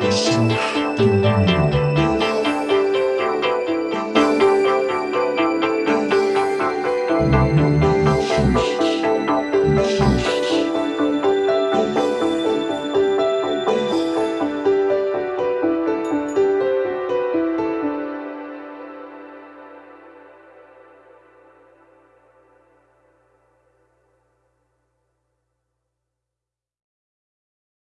よし。